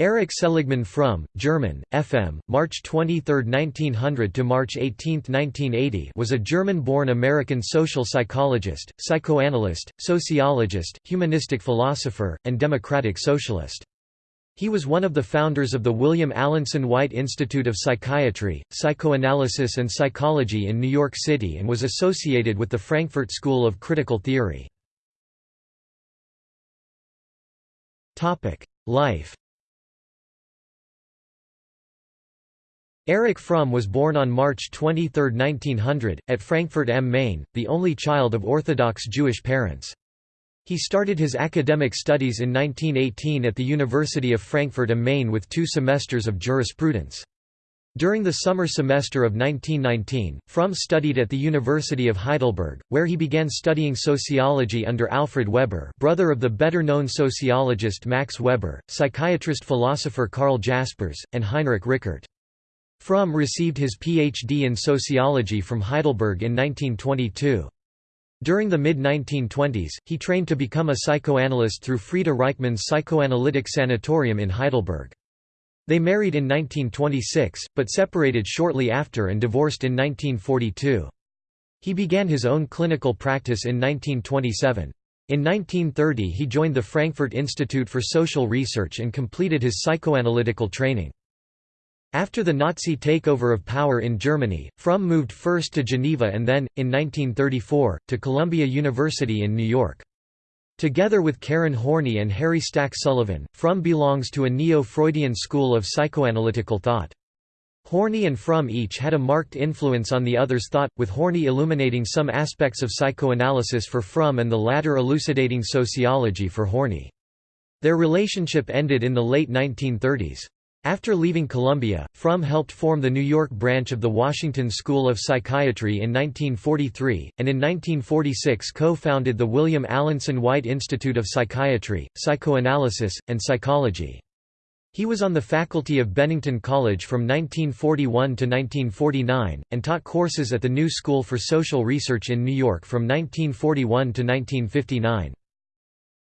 Erich Seligman Fromm, German, FM, March 23, 1900 to March 18, 1980, was a German-born American social psychologist, psychoanalyst, sociologist, humanistic philosopher, and democratic socialist. He was one of the founders of the William Alanson White Institute of Psychiatry, Psychoanalysis and Psychology in New York City and was associated with the Frankfurt School of Critical Theory. Life Erich Fromm was born on March 23, 1900, at Frankfurt am Main, the only child of Orthodox Jewish parents. He started his academic studies in 1918 at the University of Frankfurt am Main with two semesters of jurisprudence. During the summer semester of 1919, Fromm studied at the University of Heidelberg, where he began studying sociology under Alfred Weber brother of the better-known sociologist Max Weber, psychiatrist-philosopher Karl Jaspers, and Heinrich Rickert. Fromm received his Ph.D. in sociology from Heidelberg in 1922. During the mid-1920s, he trained to become a psychoanalyst through Frieda Reichmann's Psychoanalytic Sanatorium in Heidelberg. They married in 1926, but separated shortly after and divorced in 1942. He began his own clinical practice in 1927. In 1930 he joined the Frankfurt Institute for Social Research and completed his psychoanalytical training. After the Nazi takeover of power in Germany, Fromm moved first to Geneva and then, in 1934, to Columbia University in New York. Together with Karen Horney and Harry Stack Sullivan, Fromm belongs to a neo-Freudian school of psychoanalytical thought. Horney and Fromm each had a marked influence on the other's thought, with Horney illuminating some aspects of psychoanalysis for Fromm and the latter elucidating sociology for Horney. Their relationship ended in the late 1930s. After leaving Columbia, Fromm helped form the New York branch of the Washington School of Psychiatry in 1943, and in 1946 co-founded the William Alanson White Institute of Psychiatry, Psychoanalysis, and Psychology. He was on the faculty of Bennington College from 1941 to 1949, and taught courses at the New School for Social Research in New York from 1941 to 1959.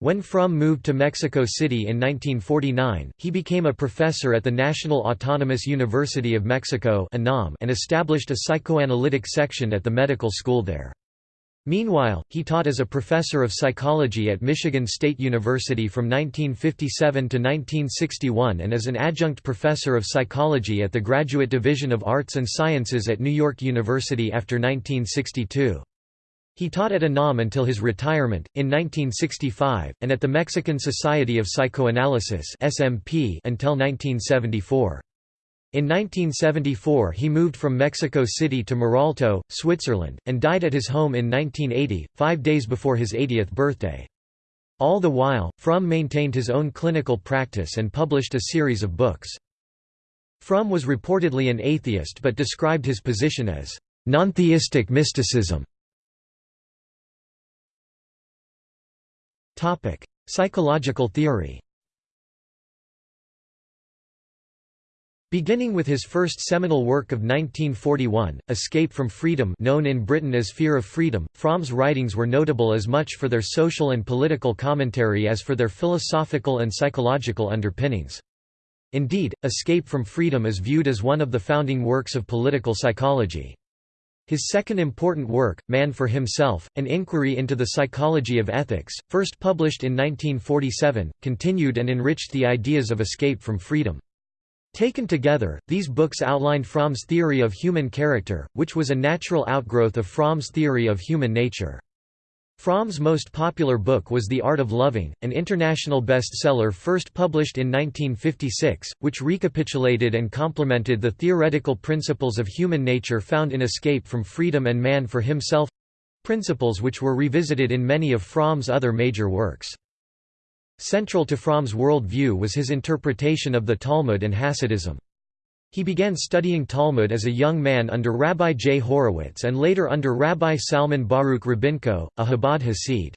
When Fromm moved to Mexico City in 1949, he became a professor at the National Autonomous University of Mexico and established a psychoanalytic section at the medical school there. Meanwhile, he taught as a professor of psychology at Michigan State University from 1957 to 1961 and as an adjunct professor of psychology at the Graduate Division of Arts and Sciences at New York University after 1962. He taught at UNAM until his retirement, in 1965, and at the Mexican Society of Psychoanalysis SMP until 1974. In 1974 he moved from Mexico City to Muralto, Switzerland, and died at his home in 1980, five days before his 80th birthday. All the while, Fromm maintained his own clinical practice and published a series of books. Fromm was reportedly an atheist but described his position as non-theistic mysticism. Topic: Psychological theory. Beginning with his first seminal work of 1941, Escape from Freedom known in Britain as Fear of Freedom, Fromm's writings were notable as much for their social and political commentary as for their philosophical and psychological underpinnings. Indeed, Escape from Freedom is viewed as one of the founding works of political psychology. His second important work, Man for Himself, An Inquiry into the Psychology of Ethics, first published in 1947, continued and enriched the ideas of escape from freedom. Taken together, these books outlined Fromm's theory of human character, which was a natural outgrowth of Fromm's theory of human nature. Fromm's most popular book was The Art of Loving, an international bestseller first published in 1956, which recapitulated and complemented the theoretical principles of human nature found in Escape from Freedom and Man for Himself—principles which were revisited in many of Fromm's other major works. Central to Fromm's world view was his interpretation of the Talmud and Hasidism. He began studying Talmud as a young man under Rabbi J. Horowitz and later under Rabbi Salman Baruch Rabinkow, a Chabad Hasid.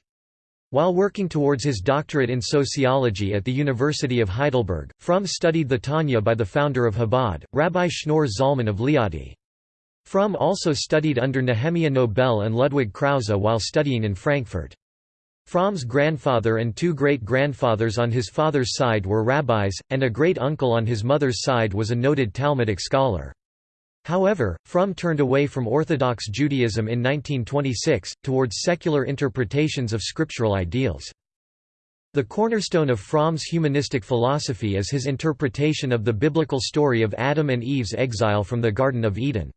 While working towards his doctorate in sociology at the University of Heidelberg, Fromm studied the Tanya by the founder of Chabad, Rabbi Shneur Zalman of Liadi. Fromm also studied under Nehemiah Nobel and Ludwig Krause while studying in Frankfurt. Fromm's grandfather and two great-grandfathers on his father's side were rabbis, and a great-uncle on his mother's side was a noted Talmudic scholar. However, Fromm turned away from Orthodox Judaism in 1926, towards secular interpretations of scriptural ideals. The cornerstone of Fromm's humanistic philosophy is his interpretation of the biblical story of Adam and Eve's exile from the Garden of Eden.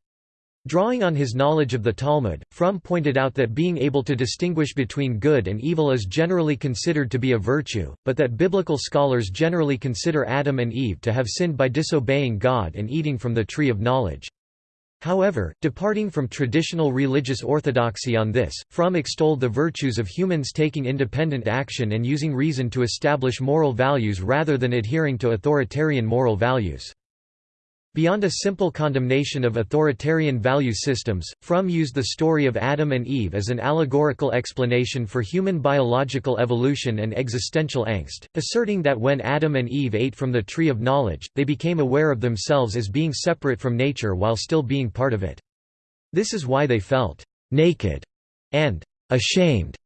Drawing on his knowledge of the Talmud, Fromm pointed out that being able to distinguish between good and evil is generally considered to be a virtue, but that biblical scholars generally consider Adam and Eve to have sinned by disobeying God and eating from the tree of knowledge. However, departing from traditional religious orthodoxy on this, Fromm extolled the virtues of humans taking independent action and using reason to establish moral values rather than adhering to authoritarian moral values. Beyond a simple condemnation of authoritarian value systems, Fromm used the story of Adam and Eve as an allegorical explanation for human biological evolution and existential angst, asserting that when Adam and Eve ate from the tree of knowledge, they became aware of themselves as being separate from nature while still being part of it. This is why they felt naked and ashamed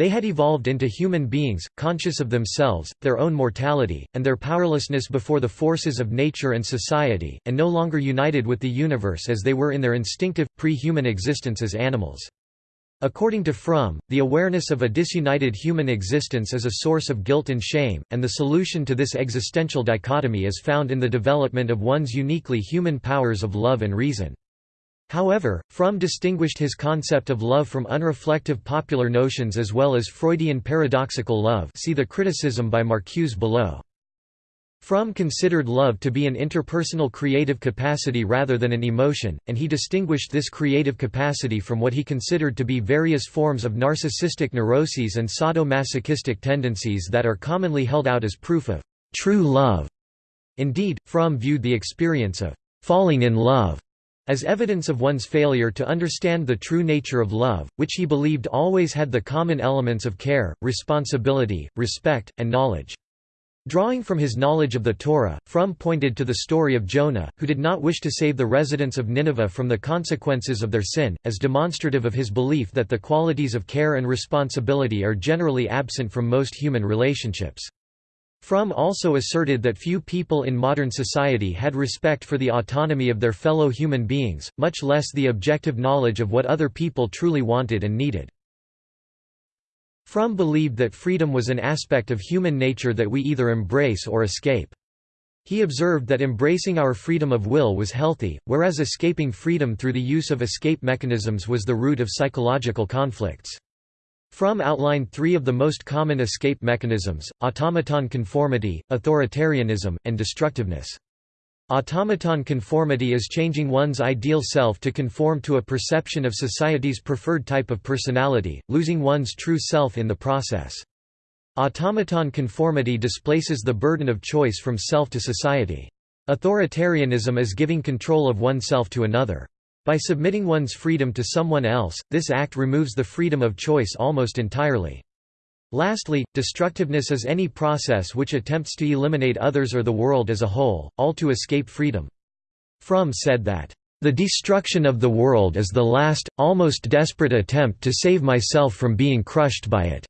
they had evolved into human beings, conscious of themselves, their own mortality, and their powerlessness before the forces of nature and society, and no longer united with the universe as they were in their instinctive, pre-human existence as animals. According to Fromm, the awareness of a disunited human existence is a source of guilt and shame, and the solution to this existential dichotomy is found in the development of one's uniquely human powers of love and reason. However, Fromm distinguished his concept of love from unreflective popular notions as well as Freudian paradoxical love see the criticism by Marcuse below. Fromm considered love to be an interpersonal creative capacity rather than an emotion, and he distinguished this creative capacity from what he considered to be various forms of narcissistic neuroses and sadomasochistic tendencies that are commonly held out as proof of true love. Indeed, Fromm viewed the experience of falling in love as evidence of one's failure to understand the true nature of love, which he believed always had the common elements of care, responsibility, respect, and knowledge. Drawing from his knowledge of the Torah, Fromm pointed to the story of Jonah, who did not wish to save the residents of Nineveh from the consequences of their sin, as demonstrative of his belief that the qualities of care and responsibility are generally absent from most human relationships. Fromm also asserted that few people in modern society had respect for the autonomy of their fellow human beings, much less the objective knowledge of what other people truly wanted and needed. Fromm believed that freedom was an aspect of human nature that we either embrace or escape. He observed that embracing our freedom of will was healthy, whereas escaping freedom through the use of escape mechanisms was the root of psychological conflicts. Fromm outlined three of the most common escape mechanisms, automaton conformity, authoritarianism, and destructiveness. Automaton conformity is changing one's ideal self to conform to a perception of society's preferred type of personality, losing one's true self in the process. Automaton conformity displaces the burden of choice from self to society. Authoritarianism is giving control of oneself to another. By submitting one's freedom to someone else, this act removes the freedom of choice almost entirely. Lastly, destructiveness is any process which attempts to eliminate others or the world as a whole, all to escape freedom. Fromm said that, "...the destruction of the world is the last, almost desperate attempt to save myself from being crushed by it."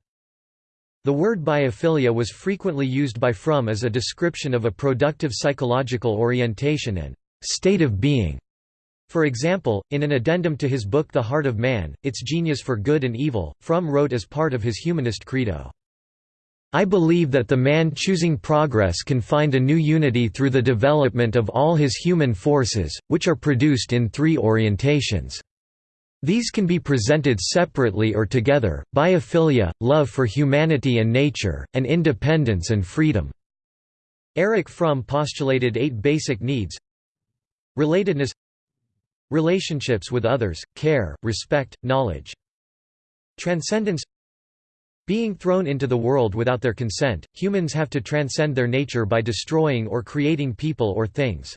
The word biophilia was frequently used by Fromm as a description of a productive psychological orientation and state of being. For example, in an addendum to his book The Heart of Man, Its Genius for Good and Evil, Fromm wrote as part of his humanist credo, I believe that the man choosing progress can find a new unity through the development of all his human forces, which are produced in three orientations. These can be presented separately or together, biophilia, love for humanity and nature, and independence and freedom." Erich Fromm postulated eight basic needs Relatedness Relationships with others, care, respect, knowledge. Transcendence Being thrown into the world without their consent, humans have to transcend their nature by destroying or creating people or things.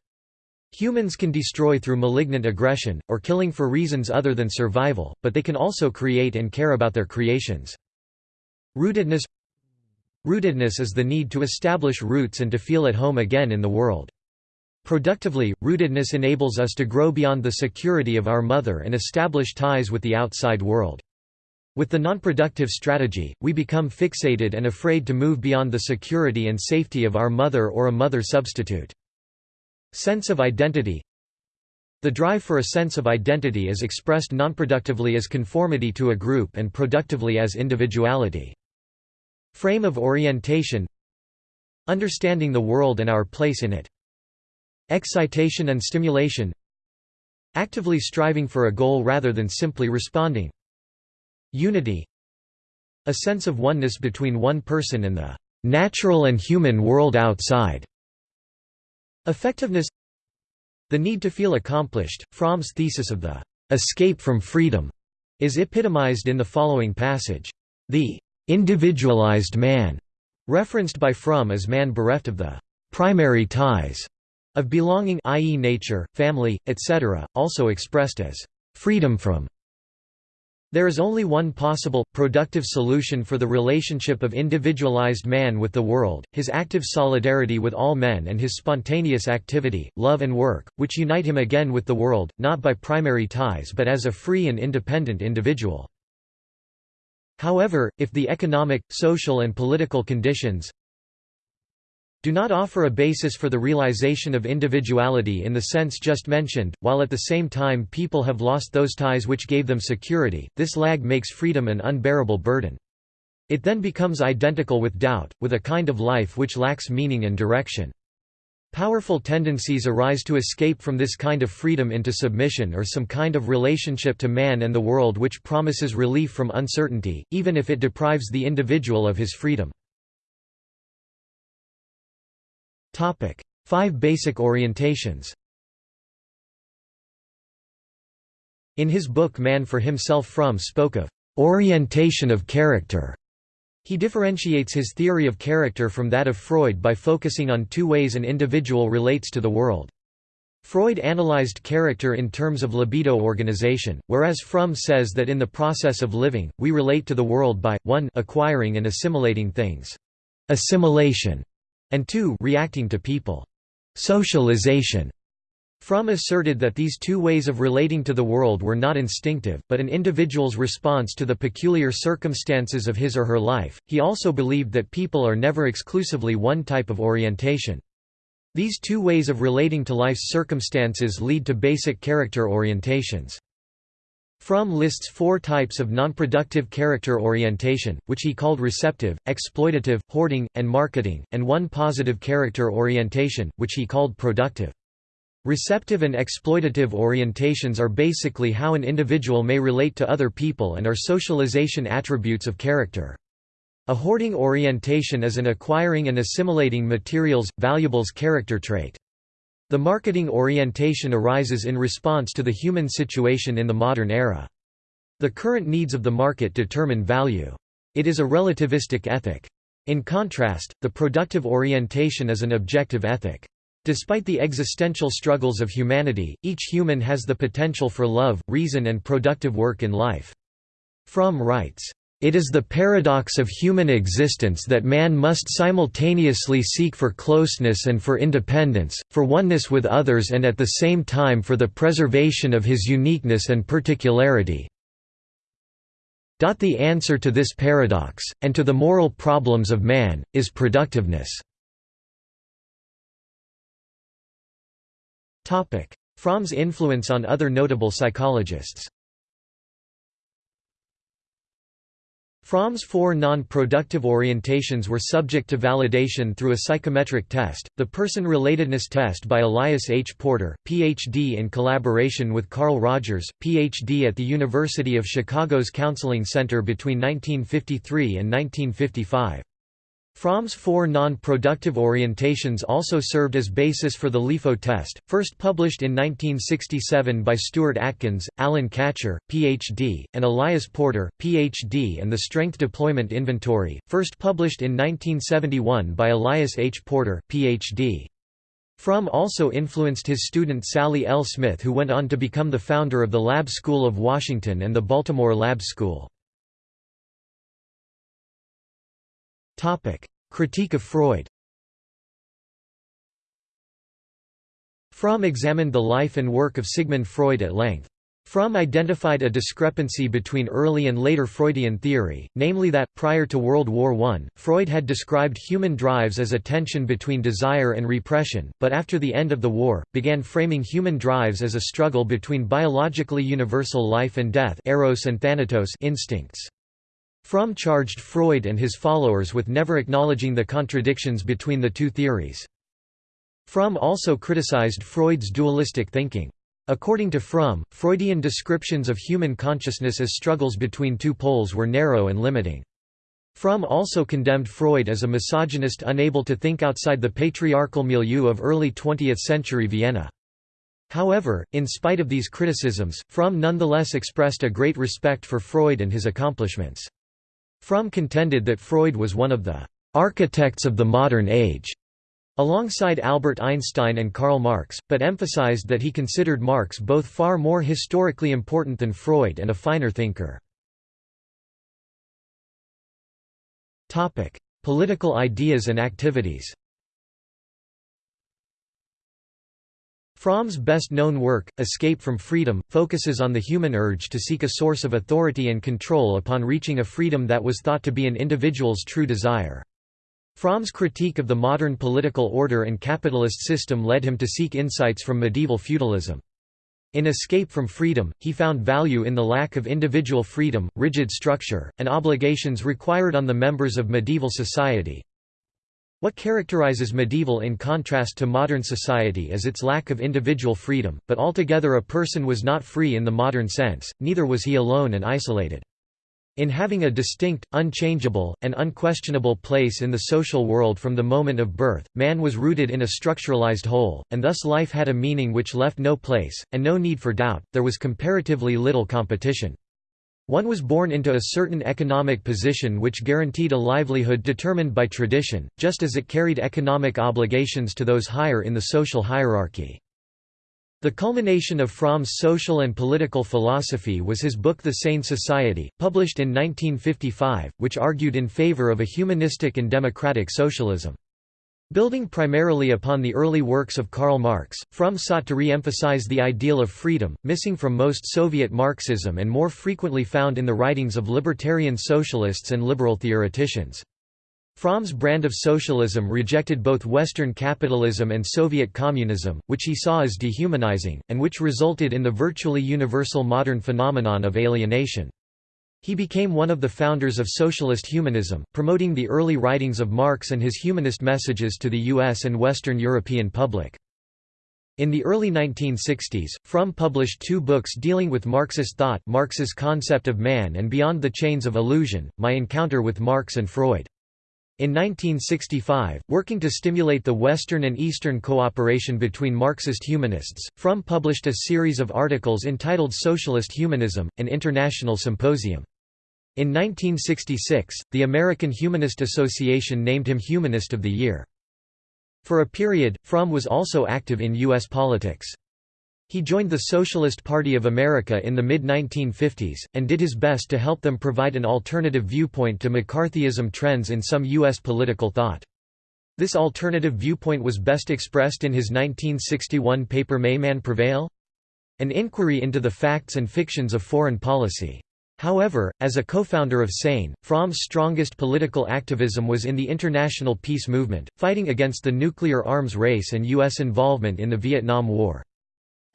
Humans can destroy through malignant aggression, or killing for reasons other than survival, but they can also create and care about their creations. Rootedness Rootedness is the need to establish roots and to feel at home again in the world. Productively, rootedness enables us to grow beyond the security of our mother and establish ties with the outside world. With the nonproductive strategy, we become fixated and afraid to move beyond the security and safety of our mother or a mother substitute. Sense of identity The drive for a sense of identity is expressed nonproductively as conformity to a group and productively as individuality. Frame of orientation Understanding the world and our place in it. Excitation and stimulation Actively striving for a goal rather than simply responding. Unity A sense of oneness between one person and the natural and human world outside. Effectiveness The need to feel accomplished, Fromm's thesis of the escape from freedom is epitomized in the following passage. The individualized man, referenced by Fromm as man bereft of the primary ties of belonging i.e. nature, family, etc., also expressed as freedom from there is only one possible, productive solution for the relationship of individualized man with the world, his active solidarity with all men and his spontaneous activity, love and work, which unite him again with the world, not by primary ties but as a free and independent individual. However, if the economic, social and political conditions, do not offer a basis for the realization of individuality in the sense just mentioned, while at the same time people have lost those ties which gave them security, this lag makes freedom an unbearable burden. It then becomes identical with doubt, with a kind of life which lacks meaning and direction. Powerful tendencies arise to escape from this kind of freedom into submission or some kind of relationship to man and the world which promises relief from uncertainty, even if it deprives the individual of his freedom. Topic: Five basic orientations. In his book Man for Himself Fromm spoke of orientation of character. He differentiates his theory of character from that of Freud by focusing on two ways an individual relates to the world. Freud analyzed character in terms of libido organization, whereas Fromm says that in the process of living, we relate to the world by, 1 acquiring and assimilating things. Assimilation and 2 reacting to people. Socialization. Fromm asserted that these two ways of relating to the world were not instinctive, but an individual's response to the peculiar circumstances of his or her life. He also believed that people are never exclusively one type of orientation. These two ways of relating to life's circumstances lead to basic character orientations. Fromm lists four types of nonproductive character orientation, which he called receptive, exploitative, hoarding, and marketing, and one positive character orientation, which he called productive. Receptive and exploitative orientations are basically how an individual may relate to other people and are socialization attributes of character. A hoarding orientation is an acquiring and assimilating materials, valuables character trait. The marketing orientation arises in response to the human situation in the modern era. The current needs of the market determine value. It is a relativistic ethic. In contrast, the productive orientation is an objective ethic. Despite the existential struggles of humanity, each human has the potential for love, reason and productive work in life. Fromm writes, it is the paradox of human existence that man must simultaneously seek for closeness and for independence, for oneness with others and at the same time for the preservation of his uniqueness and particularity. The answer to this paradox, and to the moral problems of man, is productiveness. Fromm's influence on other notable psychologists Fromm's four non-productive orientations were subject to validation through a psychometric test, the person-relatedness test by Elias H. Porter, Ph.D. in collaboration with Carl Rogers, Ph.D. at the University of Chicago's Counseling Center between 1953 and 1955. Fromm's four non-productive orientations also served as basis for the LIFO test, first published in 1967 by Stuart Atkins, Alan Katcher, Ph.D., and Elias Porter, Ph.D. and the Strength Deployment Inventory, first published in 1971 by Elias H. Porter, Ph.D. Fromm also influenced his student Sally L. Smith who went on to become the founder of the Lab School of Washington and the Baltimore Lab School. Critique of Freud Fromm examined the life and work of Sigmund Freud at length. Fromm identified a discrepancy between early and later Freudian theory, namely that, prior to World War I, Freud had described human drives as a tension between desire and repression, but after the end of the war, began framing human drives as a struggle between biologically universal life and death eros and thanatos instincts. Fromm charged Freud and his followers with never acknowledging the contradictions between the two theories. Fromm also criticized Freud's dualistic thinking. According to Fromm, Freudian descriptions of human consciousness as struggles between two poles were narrow and limiting. Fromm also condemned Freud as a misogynist unable to think outside the patriarchal milieu of early 20th-century Vienna. However, in spite of these criticisms, Fromm nonetheless expressed a great respect for Freud and his accomplishments. Fromm contended that Freud was one of the architects of the modern age alongside Albert Einstein and Karl Marx, but emphasized that he considered Marx both far more historically important than Freud and a finer thinker. Political ideas and activities Fromm's best-known work, Escape from Freedom, focuses on the human urge to seek a source of authority and control upon reaching a freedom that was thought to be an individual's true desire. Fromm's critique of the modern political order and capitalist system led him to seek insights from medieval feudalism. In Escape from Freedom, he found value in the lack of individual freedom, rigid structure, and obligations required on the members of medieval society. What characterizes medieval in contrast to modern society is its lack of individual freedom, but altogether a person was not free in the modern sense, neither was he alone and isolated. In having a distinct, unchangeable, and unquestionable place in the social world from the moment of birth, man was rooted in a structuralized whole, and thus life had a meaning which left no place, and no need for doubt, there was comparatively little competition. One was born into a certain economic position which guaranteed a livelihood determined by tradition, just as it carried economic obligations to those higher in the social hierarchy. The culmination of Fromm's social and political philosophy was his book The Sane Society, published in 1955, which argued in favor of a humanistic and democratic socialism. Building primarily upon the early works of Karl Marx, Fromm sought to re-emphasize the ideal of freedom, missing from most Soviet Marxism and more frequently found in the writings of libertarian socialists and liberal theoreticians. Fromm's brand of socialism rejected both Western capitalism and Soviet communism, which he saw as dehumanizing, and which resulted in the virtually universal modern phenomenon of alienation. He became one of the founders of socialist humanism, promoting the early writings of Marx and his humanist messages to the US and Western European public. In the early 1960s, Fromm published two books dealing with Marxist thought Marx's Concept of Man and Beyond the Chains of Illusion, My Encounter with Marx and Freud. In 1965, working to stimulate the Western and Eastern cooperation between Marxist humanists, Fromm published a series of articles entitled Socialist Humanism, an International Symposium. In 1966, the American Humanist Association named him Humanist of the Year. For a period, Fromm was also active in U.S. politics. He joined the Socialist Party of America in the mid-1950s, and did his best to help them provide an alternative viewpoint to McCarthyism trends in some U.S. political thought. This alternative viewpoint was best expressed in his 1961 paper May Man Prevail? An inquiry into the facts and fictions of foreign policy. However, as a co-founder of SANE, Fromm's strongest political activism was in the international peace movement, fighting against the nuclear arms race and U.S. involvement in the Vietnam War.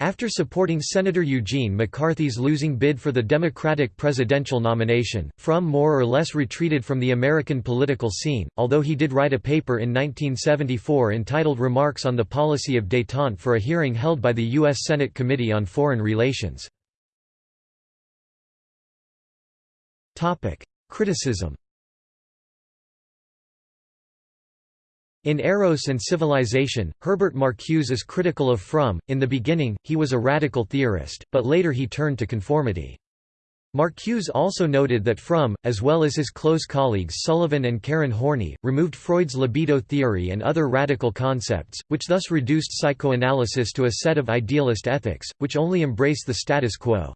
After supporting Senator Eugene McCarthy's losing bid for the Democratic presidential nomination, Fromm more or less retreated from the American political scene, although he did write a paper in 1974 entitled Remarks on the Policy of Détente for a hearing held by the U.S. Senate Committee on Foreign Relations. Criticism In Eros and Civilization, Herbert Marcuse is critical of Fromm. In the beginning, he was a radical theorist, but later he turned to conformity. Marcuse also noted that Fromm, as well as his close colleagues Sullivan and Karen Horney, removed Freud's libido theory and other radical concepts, which thus reduced psychoanalysis to a set of idealist ethics, which only embrace the status quo.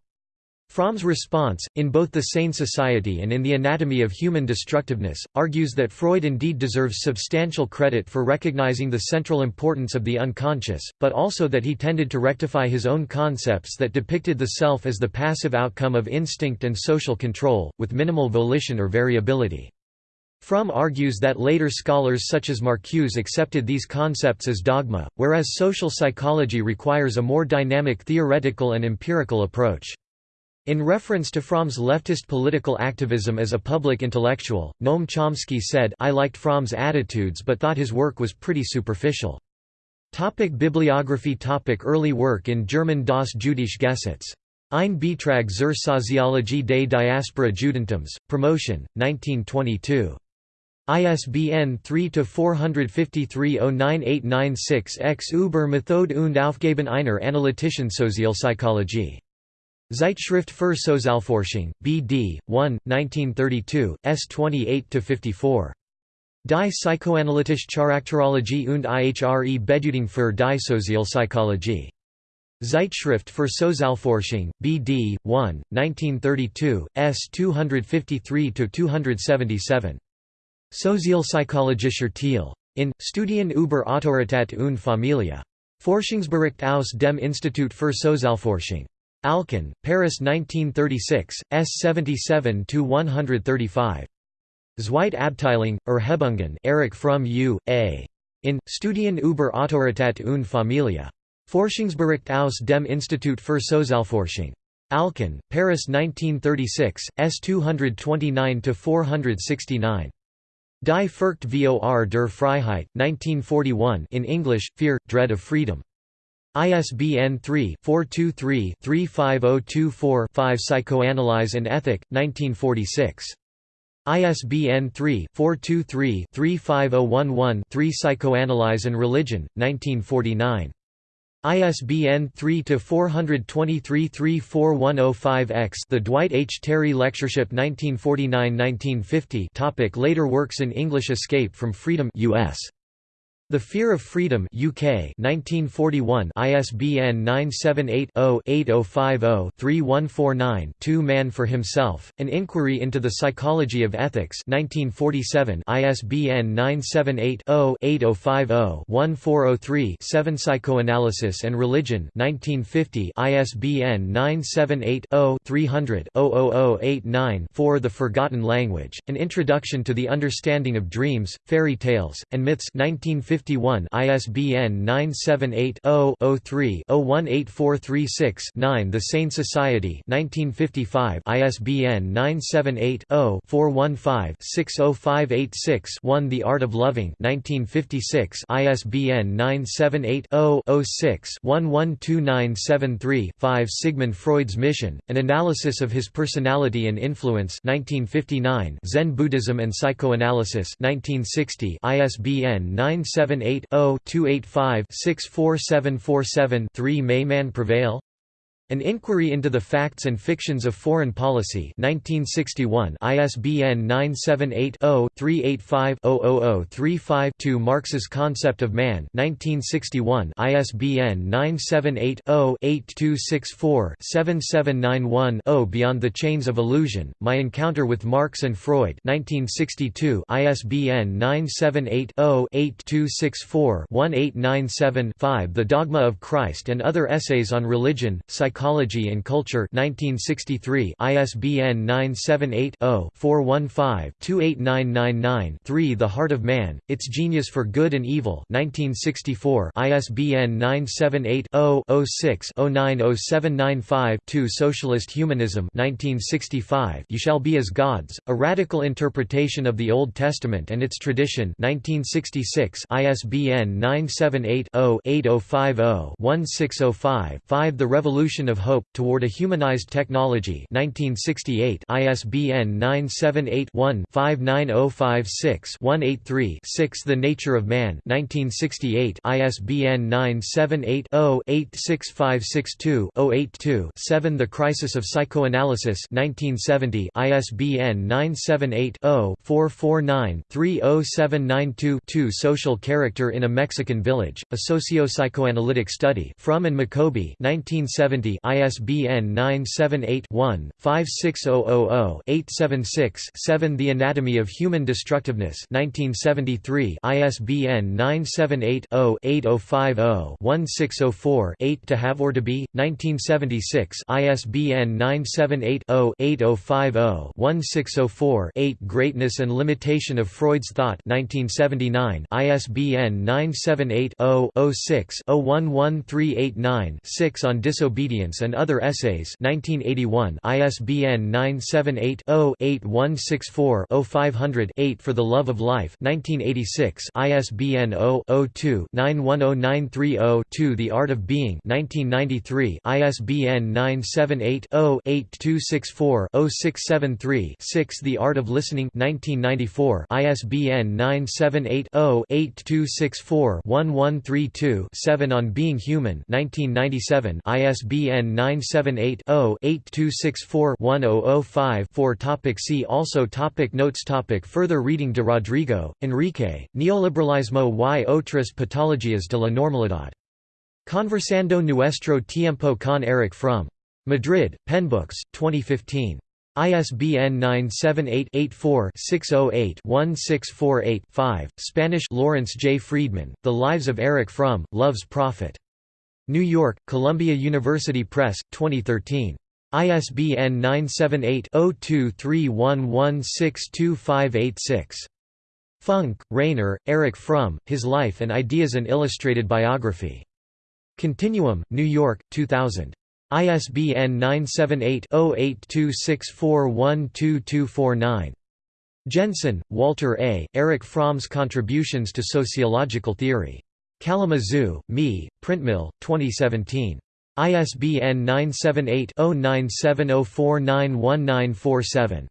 Fromm's response, in both The Sane Society and in The Anatomy of Human Destructiveness, argues that Freud indeed deserves substantial credit for recognizing the central importance of the unconscious, but also that he tended to rectify his own concepts that depicted the self as the passive outcome of instinct and social control, with minimal volition or variability. Fromm argues that later scholars such as Marcuse accepted these concepts as dogma, whereas social psychology requires a more dynamic theoretical and empirical approach. In reference to Fromm's leftist political activism as a public intellectual, Noam Chomsky said, I liked Fromm's attitudes but thought his work was pretty superficial. Topic bibliography topic Early work in German Das jüdische Gesetz. Ein Beitrag zur Soziologie des Diaspora Judentums, Promotion, 1922. ISBN 3-453-09896-X über Methode und Aufgaben einer analytischen Sozialpsychologie. Zeitschrift für Sozialforschung, B.D., 1, 1932, s 28–54. Die Psychoanalytische Charakterologie und ihre Bedeutung für die Sozialpsychologie. Zeitschrift für Sozialforschung, B.D., 1, 1932, s 253–277. Sozialpsychologischer Teil. In, Studien über Autorität und Familie. Forschungsbericht aus dem Institut für Sozialforschung. Alcan, Paris 1936, s 77–135. Zweitabteilung, Erhebungen Erich Fromm U.A. In, Studien über Autorität und Familie. Forschungsbericht aus dem Institut für Sozialforschung. Alcan, Paris 1936, s 229–469. Die Furcht vor der Freiheit, 1941 in English, Fear, Dread of Freedom. ISBN 3-423-35024-5 Psychoanalyze and Ethic, 1946. ISBN 3-423-35011-3 Psychoanalyze and Religion, 1949. ISBN 3-423-34105-X The Dwight H. Terry Lectureship 1949–1950 Topic Later works in English Escape from Freedom US. The Fear of Freedom UK 1941 ISBN 978-0-8050-3149-2 Man for Himself, An Inquiry into the Psychology of Ethics 1947 ISBN 978-0-8050-1403-7 Psychoanalysis and Religion 1950 ISBN 978-0-300-00089-4 The Forgotten Language, An Introduction to the Understanding of Dreams, Fairy Tales, and Myths 1950 1951 ISBN 978-0-03-018436-9 The Sane Society 1955 ISBN 978-0-415-60586-1 The Art of Loving 1956 ISBN 978-0-06-112973-5 Sigmund Freud's Mission, An Analysis of His Personality and Influence 1959 Zen Buddhism and Psychoanalysis 1960 ISBN 97 78-0-285-64747-3 May Man Prevail? An Inquiry into the Facts and Fictions of Foreign Policy 1961 ISBN 978-0-385-00035-2 Marx's Concept of Man 1961 ISBN 978-0-8264-7791-0 Beyond the Chains of Illusion, My Encounter with Marx and Freud 1962 ISBN 978-0-8264-1897-5 The Dogma of Christ and Other Essays on Religion, Psychology Psychology and Culture 1963 ISBN 978-0-415-28999-3 The Heart of Man, Its Genius for Good and Evil 1964 ISBN 978-0-06-090795-2 Socialist Humanism 1965 You Shall Be as Gods, A Radical Interpretation of the Old Testament and Its Tradition 1966 ISBN 978 0 8050 1605 5 The Revolution of Hope, Toward a Humanized Technology 1968 ISBN 978-1-59056-183-6 The Nature of Man 1968 ISBN 978-0-86562-082-7 The Crisis of Psychoanalysis 1970 ISBN 978-0-449-30792-2 Social Character in a Mexican Village, A Socio-Psychoanalytic Study Fromm and Maccoby 1970 ISBN 978-1-56000-876-7 The Anatomy of Human Destructiveness 1973 ISBN 978-0-8050-1604-8 To Have or To Be, 1976 ISBN 978-0-8050-1604-8 Greatness and Limitation of Freud's Thought 1979 ISBN 978 0 6 1138 6 on Disobedience and Other Essays 1981 ISBN 978-0-8164-0500-8 For the Love of Life 1986 ISBN 0-02-910930-2 The Art of Being 1993 ISBN 978-0-8264-0673-6 The Art of Listening 1994 ISBN 978 0 8264 1132 7 On Being Human 1997 ISBN 978-0-8264-1005-4 Topic See also topic Notes topic Further reading De Rodrigo, Enrique, Neoliberalismo y otras patologías de la normalidad. Conversando nuestro tiempo con Erich Fromm. Madrid, Penbooks, 2015. ISBN 978-84-608-1648-5, Spanish Lawrence J. Friedman, The Lives of Erich Fromm, Love's Prophet. New York, Columbia University Press, 2013. ISBN 978-0231162586. Funk, Rainer, Erich Fromm, His Life and Ideas An Illustrated Biography. Continuum, New York, 2000. ISBN 978-0826412249. Jensen, Walter A., Erich Fromm's Contributions to Sociological Theory. Kalamazoo, Me, Printmill, 2017. ISBN 978-0970491947.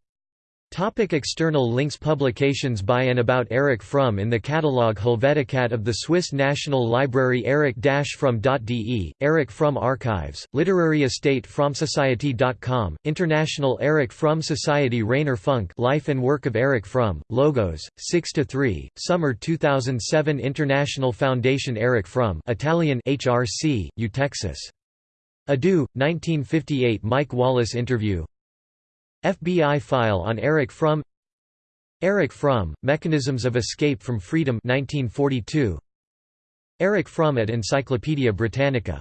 Topic external links Publications by and about Erich Fromm in the catalogue Helvetica of the Swiss National Library eric-fromm.de, Erich Fromm Archives, Literary Estate FrommSociety.com, International Erich Fromm Society Rainer Funk Life and Work of Erich Fromm, Logos, 6–3, Summer 2007 International Foundation Erich Fromm Italian HRC, Eutexis. Adu, 1958 Mike Wallace interview FBI file on Erich Fromm Eric Fromm, Mechanisms of Escape from Freedom 1942. Erich Fromm at Encyclopædia Britannica